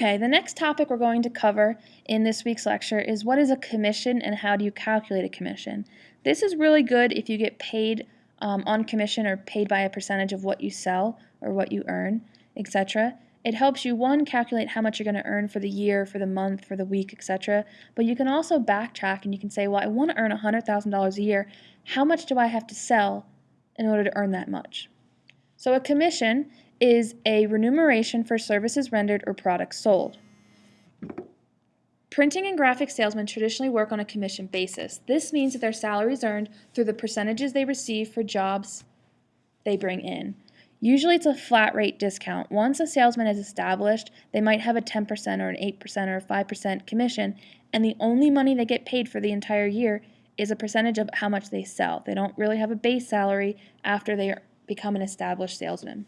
Okay, the next topic we're going to cover in this week's lecture is what is a commission and how do you calculate a commission. This is really good if you get paid um, on commission or paid by a percentage of what you sell or what you earn, etc. It helps you, one, calculate how much you're going to earn for the year, for the month, for the week, etc. But you can also backtrack and you can say, well, I want to earn $100,000 a year. How much do I have to sell in order to earn that much? So a commission is a remuneration for services rendered or products sold. Printing and graphic salesmen traditionally work on a commission basis. This means that their salary is earned through the percentages they receive for jobs they bring in. Usually it's a flat rate discount. Once a salesman is established, they might have a 10% or an 8% or a 5% commission, and the only money they get paid for the entire year is a percentage of how much they sell. They don't really have a base salary after they become an established salesman.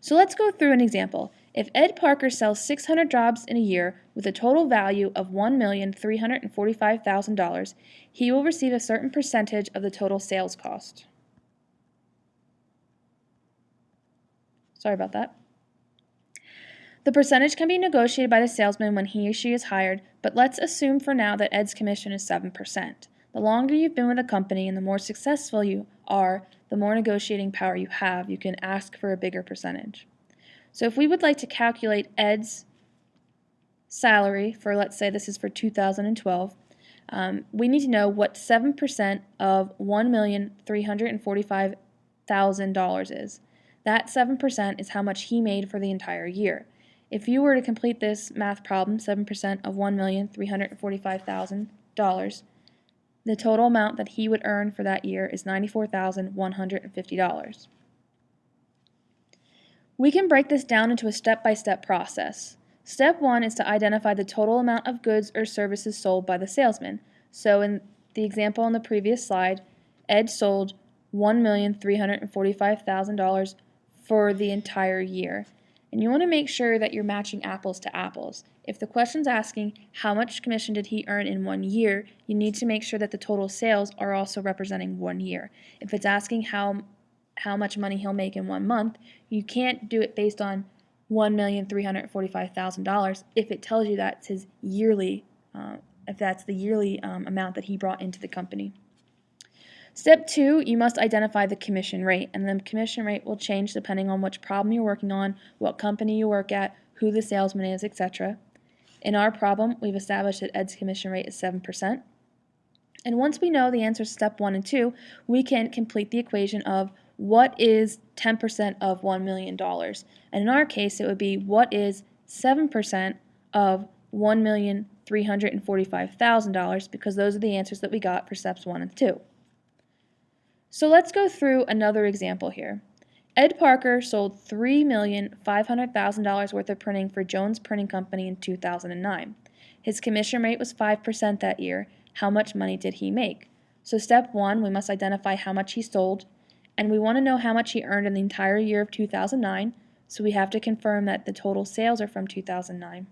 So let's go through an example. If Ed Parker sells 600 jobs in a year with a total value of $1,345,000, he will receive a certain percentage of the total sales cost. Sorry about that. The percentage can be negotiated by the salesman when he or she is hired, but let's assume for now that Ed's commission is 7%. The longer you've been with a company and the more successful you are, the more negotiating power you have, you can ask for a bigger percentage. So if we would like to calculate Ed's salary for, let's say this is for 2012, um, we need to know what 7% of $1,345,000 is. That 7% is how much he made for the entire year. If you were to complete this math problem, 7% of $1,345,000, the total amount that he would earn for that year is $94,150. We can break this down into a step-by-step -step process. Step 1 is to identify the total amount of goods or services sold by the salesman. So in the example on the previous slide, Ed sold $1,345,000 for the entire year. And you want to make sure that you're matching apples to apples. If the question's asking how much commission did he earn in one year, you need to make sure that the total sales are also representing one year. If it's asking how how much money he'll make in one month, you can't do it based on $1,345,000 if it tells you that's his yearly, uh, if that's the yearly um, amount that he brought into the company. Step two, you must identify the commission rate, and the commission rate will change depending on which problem you're working on, what company you work at, who the salesman is, etc. In our problem, we've established that Ed's commission rate is 7%. And once we know the answers to step one and two, we can complete the equation of what is 10% of $1 million? And in our case, it would be what is 7% of $1,345,000 because those are the answers that we got for steps one and two. So let's go through another example here. Ed Parker sold $3,500,000 worth of printing for Jones Printing Company in 2009. His commission rate was 5% that year. How much money did he make? So step one, we must identify how much he sold, and we want to know how much he earned in the entire year of 2009, so we have to confirm that the total sales are from 2009.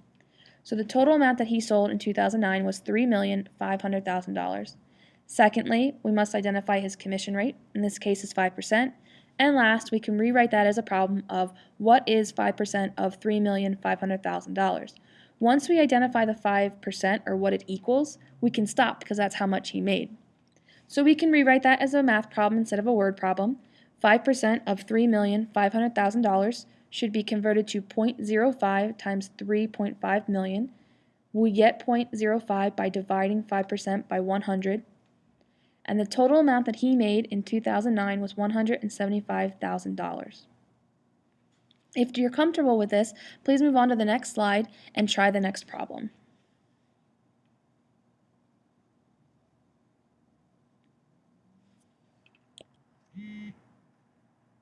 So the total amount that he sold in 2009 was $3,500,000. Secondly, we must identify his commission rate, in this case is 5%, and last, we can rewrite that as a problem of what is 5% of $3,500,000. Once we identify the 5% or what it equals, we can stop because that's how much he made. So we can rewrite that as a math problem instead of a word problem. 5% of $3,500,000 should be converted to 0.05 times 3.5 million. We get 0.05 by dividing 5% by 100 and the total amount that he made in 2009 was $175,000. If you're comfortable with this, please move on to the next slide and try the next problem.